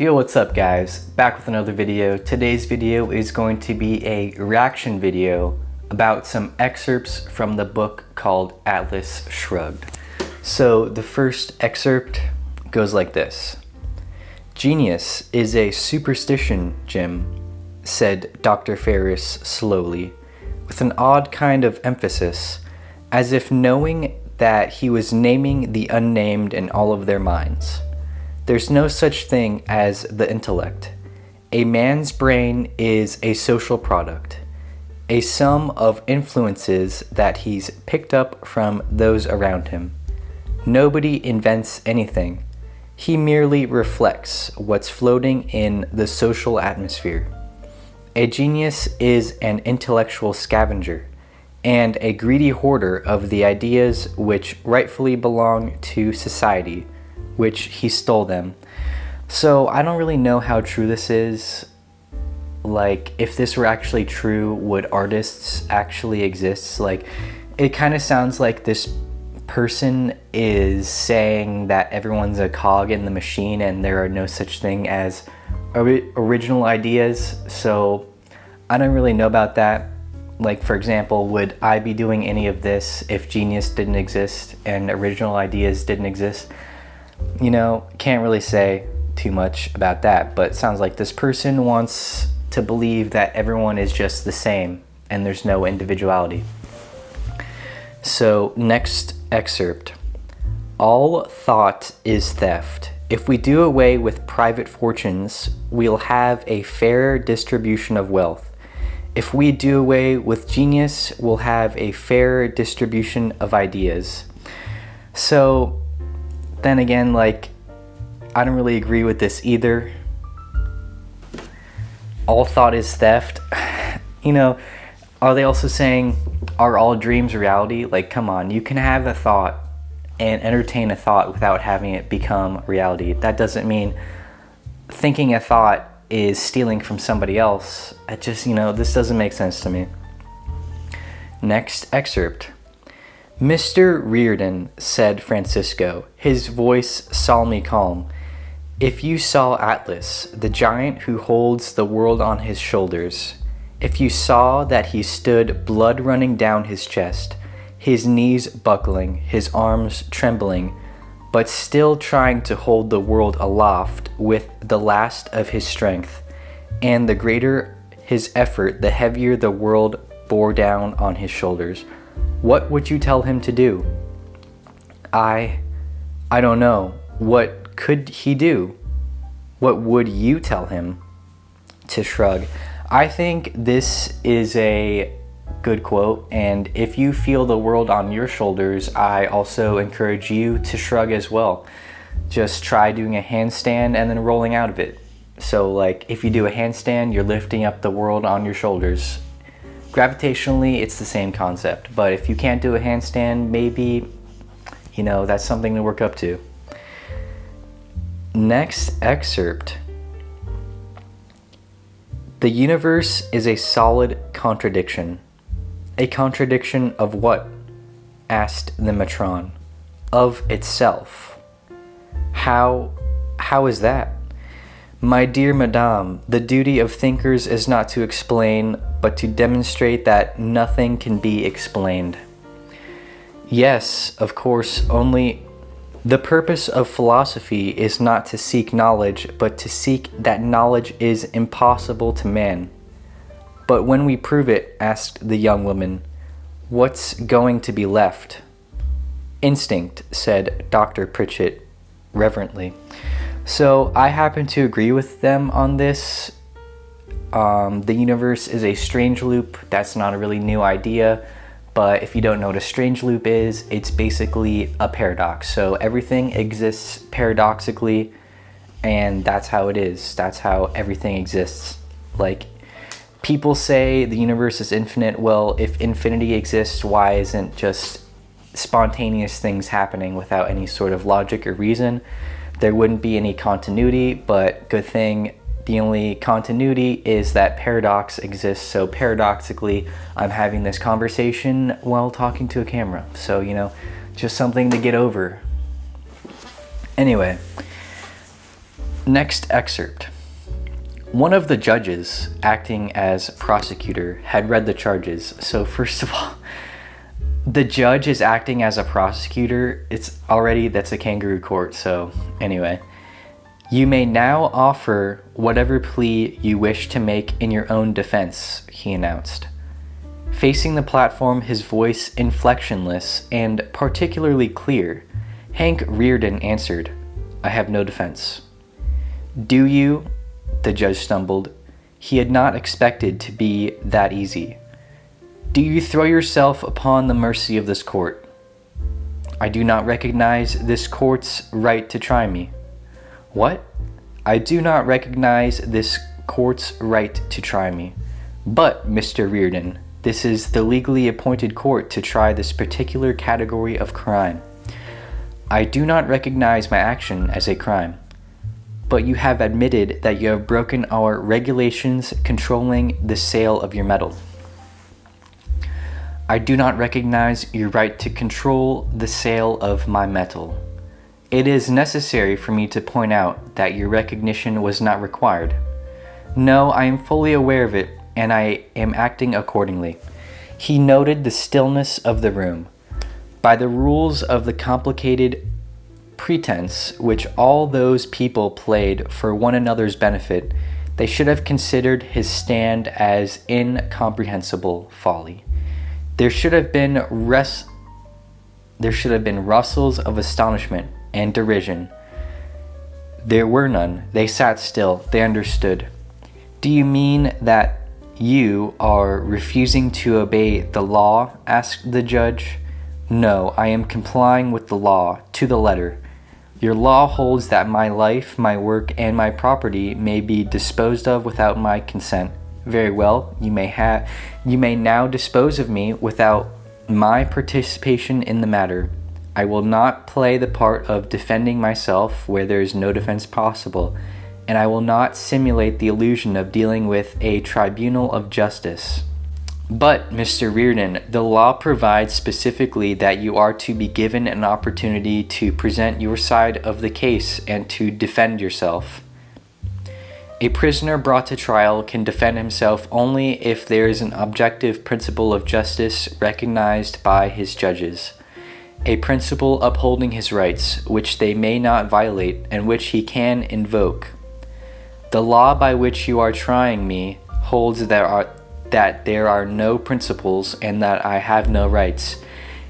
Yo, what's up guys? Back with another video. Today's video is going to be a reaction video about some excerpts from the book called Atlas Shrugged. So the first excerpt goes like this. Genius is a superstition, Jim, said Dr. Ferris slowly, with an odd kind of emphasis, as if knowing that he was naming the unnamed in all of their minds. There's no such thing as the intellect. A man's brain is a social product, a sum of influences that he's picked up from those around him. Nobody invents anything. He merely reflects what's floating in the social atmosphere. A genius is an intellectual scavenger and a greedy hoarder of the ideas which rightfully belong to society which he stole them. So I don't really know how true this is. Like, if this were actually true, would artists actually exist? Like, it kind of sounds like this person is saying that everyone's a cog in the machine and there are no such thing as original ideas. So I don't really know about that. Like, for example, would I be doing any of this if genius didn't exist and original ideas didn't exist? You know, can't really say too much about that, but sounds like this person wants to believe that everyone is just the same and there's no individuality. So next excerpt. All thought is theft. If we do away with private fortunes, we'll have a fairer distribution of wealth. If we do away with genius, we'll have a fairer distribution of ideas. So then again, like, I don't really agree with this either. All thought is theft. you know, are they also saying, are all dreams reality? Like, come on, you can have a thought and entertain a thought without having it become reality. That doesn't mean thinking a thought is stealing from somebody else. It just, you know, this doesn't make sense to me. Next excerpt. Mr. Rearden, said Francisco, his voice solemnly calm, if you saw Atlas, the giant who holds the world on his shoulders, if you saw that he stood blood running down his chest, his knees buckling, his arms trembling, but still trying to hold the world aloft with the last of his strength, and the greater his effort, the heavier the world bore down on his shoulders. What would you tell him to do? I, I don't know. What could he do? What would you tell him? To shrug. I think this is a good quote and if you feel the world on your shoulders, I also encourage you to shrug as well. Just try doing a handstand and then rolling out of it. So like if you do a handstand, you're lifting up the world on your shoulders Gravitationally, it's the same concept, but if you can't do a handstand, maybe, you know, that's something to work up to. Next excerpt. The universe is a solid contradiction. A contradiction of what? asked the matron. Of itself. How, how is that? My dear Madame, the duty of thinkers is not to explain, but to demonstrate that nothing can be explained. Yes, of course, only the purpose of philosophy is not to seek knowledge, but to seek that knowledge is impossible to man. But when we prove it, asked the young woman, what's going to be left? Instinct, said Dr. Pritchett reverently. So I happen to agree with them on this. Um, the universe is a strange loop. That's not a really new idea. But if you don't know what a strange loop is, it's basically a paradox. So everything exists paradoxically and that's how it is. That's how everything exists. Like people say the universe is infinite. Well, if infinity exists, why isn't just spontaneous things happening without any sort of logic or reason? There wouldn't be any continuity, but good thing the only continuity is that paradox exists. So paradoxically, I'm having this conversation while talking to a camera. So, you know, just something to get over. Anyway, Next excerpt. One of the judges, acting as prosecutor, had read the charges. So, first of all, the judge is acting as a prosecutor. It's already, that's a kangaroo court. So, anyway. You may now offer whatever plea you wish to make in your own defense, he announced. Facing the platform, his voice inflectionless and particularly clear, Hank Rearden answered, I have no defense. Do you? The judge stumbled. He had not expected to be that easy. Do you throw yourself upon the mercy of this court? I do not recognize this court's right to try me. What? I do not recognize this court's right to try me. But, Mr. Rearden, this is the legally appointed court to try this particular category of crime. I do not recognize my action as a crime. But you have admitted that you have broken our regulations controlling the sale of your metal. I do not recognize your right to control the sale of my metal. It is necessary for me to point out that your recognition was not required. No, I am fully aware of it, and I am acting accordingly. He noted the stillness of the room. By the rules of the complicated pretense which all those people played for one another's benefit, they should have considered his stand as incomprehensible folly. There should have been res- there should have been rustles of astonishment and derision. There were none. They sat still. They understood. Do you mean that you are refusing to obey the law? asked the judge. No, I am complying with the law to the letter. Your law holds that my life, my work, and my property may be disposed of without my consent. Very well, you may have you may now dispose of me without my participation in the matter. I will not play the part of defending myself where there is no defense possible, and I will not simulate the illusion of dealing with a tribunal of justice. But, Mr. Rearden, the law provides specifically that you are to be given an opportunity to present your side of the case and to defend yourself. A prisoner brought to trial can defend himself only if there is an objective principle of justice recognized by his judges a principle upholding his rights, which they may not violate and which he can invoke. The law by which you are trying me holds that, are, that there are no principles and that I have no rights,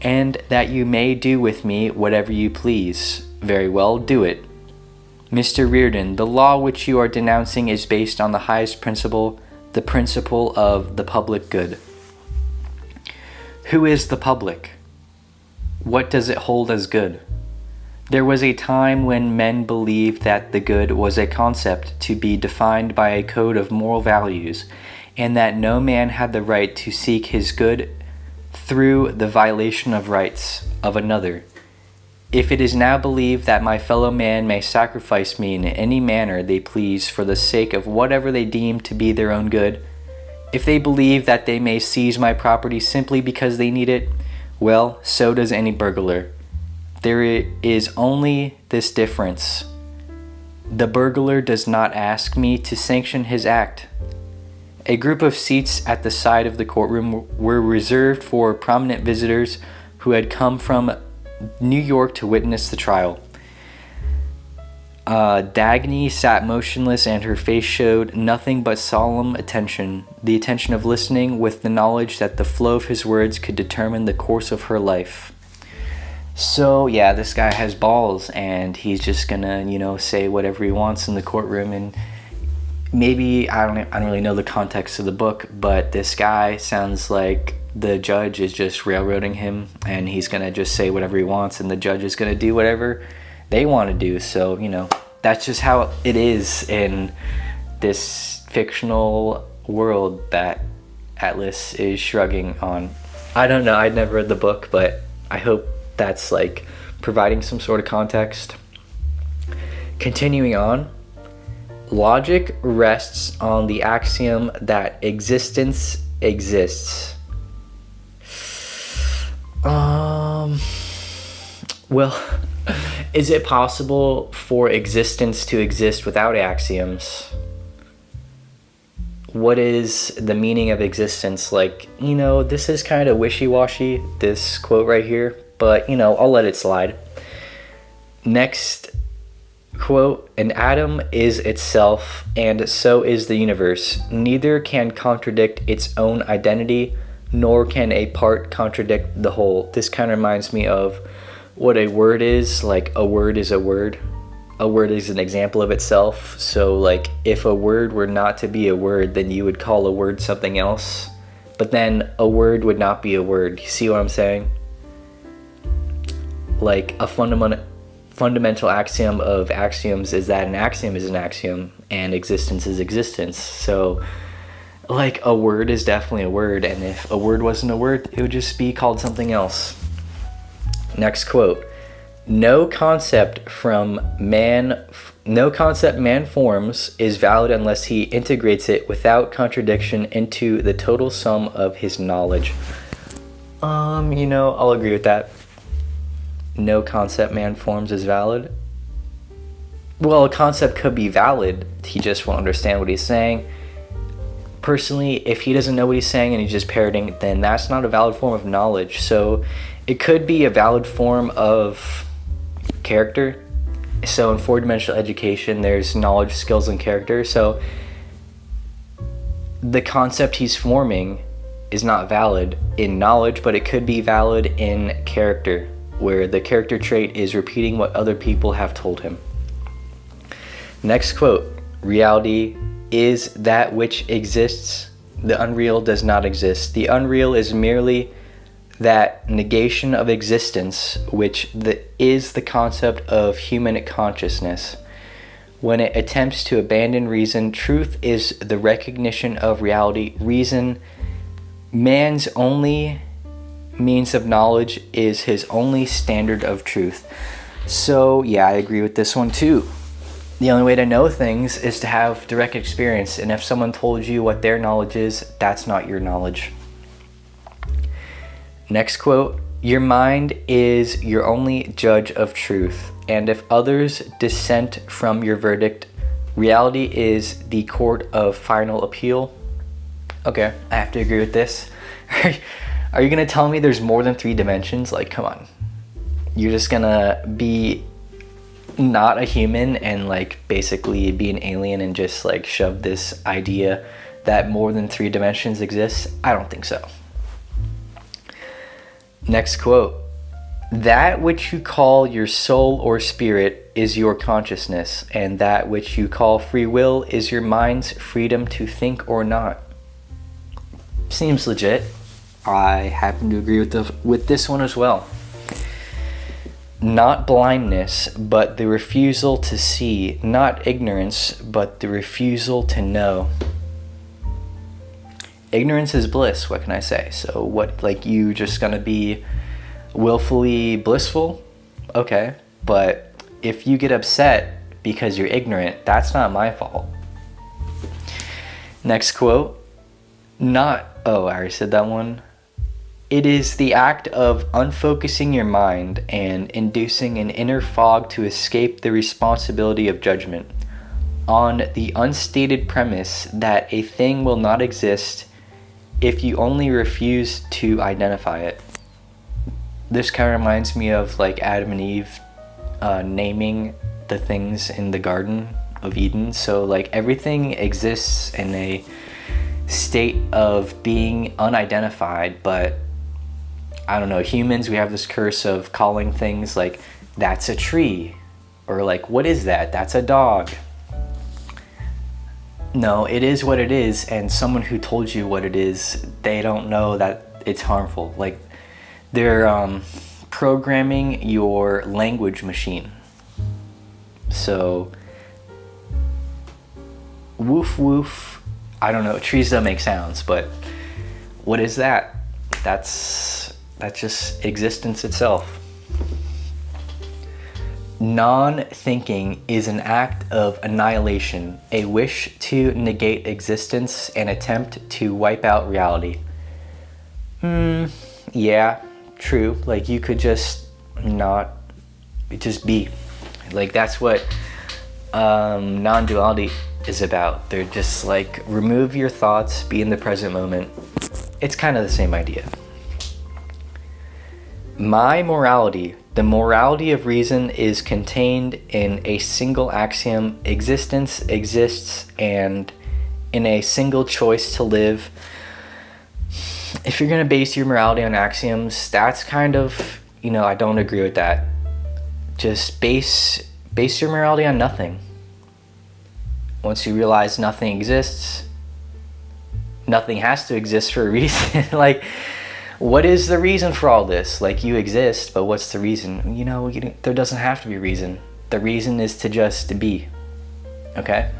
and that you may do with me whatever you please. Very well, do it. Mr. Rearden, the law which you are denouncing is based on the highest principle, the principle of the public good. Who is the public? What does it hold as good? There was a time when men believed that the good was a concept to be defined by a code of moral values, and that no man had the right to seek his good through the violation of rights of another. If it is now believed that my fellow man may sacrifice me in any manner they please for the sake of whatever they deem to be their own good, if they believe that they may seize my property simply because they need it, well, so does any burglar. There is only this difference. The burglar does not ask me to sanction his act. A group of seats at the side of the courtroom were reserved for prominent visitors who had come from New York to witness the trial. Uh, Dagny sat motionless and her face showed nothing but solemn attention, the attention of listening with the knowledge that the flow of his words could determine the course of her life. So, yeah, this guy has balls and he's just gonna, you know, say whatever he wants in the courtroom and maybe I don't I don't really know the context of the book, but this guy sounds like the judge is just railroading him and he's gonna just say whatever he wants and the judge is gonna do whatever they want to do. So, you know, that's just how it is in this fictional world that Atlas is shrugging on. I don't know, I'd never read the book, but I hope that's like providing some sort of context. Continuing on, logic rests on the axiom that existence exists. Um, well, Is it possible for existence to exist without axioms? What is the meaning of existence? Like, you know, this is kind of wishy-washy, this quote right here, but, you know, I'll let it slide. Next quote, an atom is itself, and so is the universe. Neither can contradict its own identity, nor can a part contradict the whole. This kind of reminds me of what a word is. Like, a word is a word. A word is an example of itself. So, like, if a word were not to be a word, then you would call a word something else. But then a word would not be a word. You see what I'm saying? Like, a fundamental fundamental axiom of axioms is that an axiom is an axiom and existence is existence. So like a word is definitely a word and if a word wasn't a word, it would just be called something else. Next quote. No concept from man no concept man forms is valid unless he integrates it without contradiction into the total sum of his knowledge. Um, you know, I'll agree with that no concept man forms is valid? Well, a concept could be valid, he just won't understand what he's saying. Personally, if he doesn't know what he's saying and he's just parroting, then that's not a valid form of knowledge. So it could be a valid form of character. So in four-dimensional education, there's knowledge, skills, and character. So the concept he's forming is not valid in knowledge, but it could be valid in character where the character trait is repeating what other people have told him. Next quote, reality is that which exists, the unreal does not exist. The unreal is merely that negation of existence which the, is the concept of human consciousness. When it attempts to abandon reason, truth is the recognition of reality. Reason, man's only means of knowledge is his only standard of truth. So yeah, I agree with this one too. The only way to know things is to have direct experience. And if someone told you what their knowledge is, that's not your knowledge. Next quote, your mind is your only judge of truth. And if others dissent from your verdict, reality is the court of final appeal. Okay, I have to agree with this. Are you gonna tell me there's more than three dimensions? Like, come on. You're just gonna be not a human and like basically be an alien and just like shove this idea that more than three dimensions exist? I don't think so. Next quote. That which you call your soul or spirit is your consciousness, and that which you call free will is your mind's freedom to think or not. Seems legit. I happen to agree with the with this one as well. Not blindness, but the refusal to see. Not ignorance, but the refusal to know. Ignorance is bliss, what can I say? So what, like you just gonna be willfully blissful? Okay, but if you get upset because you're ignorant, that's not my fault. Next quote, not, oh, I already said that one. It is the act of unfocusing your mind and inducing an inner fog to escape the responsibility of judgment on the unstated premise that a thing will not exist if you only refuse to identify it. This kind of reminds me of like Adam and Eve uh, naming the things in the Garden of Eden. So like everything exists in a state of being unidentified, but I don't know, humans, we have this curse of calling things like, that's a tree, or like, what is that? That's a dog. No, it is what it is, and someone who told you what it is, they don't know that it's harmful. Like, they're um, programming your language machine. So, woof woof, I don't know, trees don't make sounds, but what is that? That's that's just existence itself. Non-thinking is an act of annihilation, a wish to negate existence, an attempt to wipe out reality. Hmm, yeah, true. Like you could just not just be. Like that's what um, non-duality is about. They're just like remove your thoughts, be in the present moment. It's kind of the same idea. My morality, the morality of reason is contained in a single axiom. Existence exists and in a single choice to live. If you're going to base your morality on axioms, that's kind of, you know, I don't agree with that. Just base base your morality on nothing. Once you realize nothing exists, nothing has to exist for a reason. like what is the reason for all this? Like you exist, but what's the reason? You know, you, there doesn't have to be reason. The reason is to just be. Okay?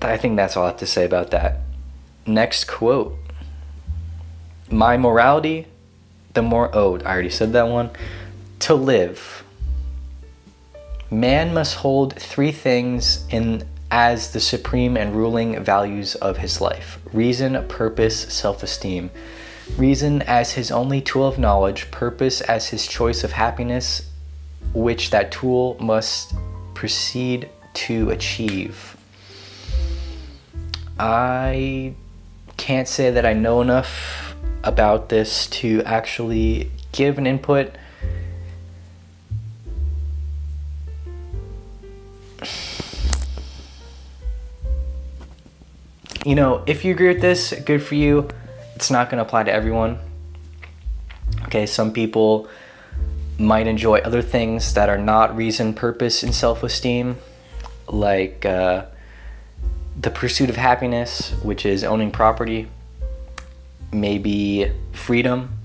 I think that's all I have to say about that. Next quote. My morality, the more, oh, I already said that one. To live. Man must hold three things in as the supreme and ruling values of his life reason, purpose, self esteem. Reason as his only tool of knowledge, purpose as his choice of happiness, which that tool must proceed to achieve. I can't say that I know enough about this to actually give an input. You know, if you agree with this, good for you it's not going to apply to everyone. Okay, some people might enjoy other things that are not reason, purpose, and self esteem, like uh, the pursuit of happiness, which is owning property, maybe freedom.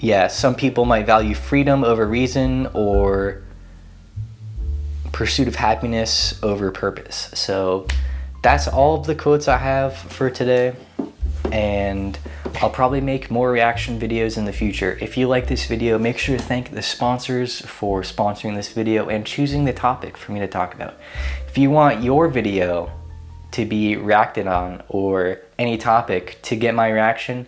Yeah, some people might value freedom over reason or pursuit of happiness over purpose. So, that's all of the quotes I have for today and I'll probably make more reaction videos in the future. If you like this video, make sure to thank the sponsors for sponsoring this video and choosing the topic for me to talk about. If you want your video to be reacted on or any topic to get my reaction,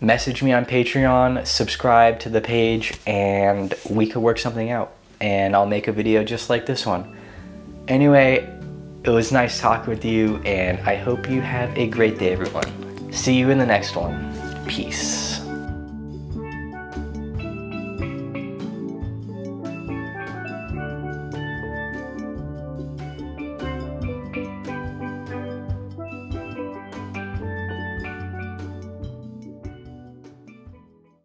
message me on Patreon, subscribe to the page, and we could work something out. And I'll make a video just like this one. Anyway, it was nice talking with you, and I hope you have a great day, everyone. See you in the next one. Peace.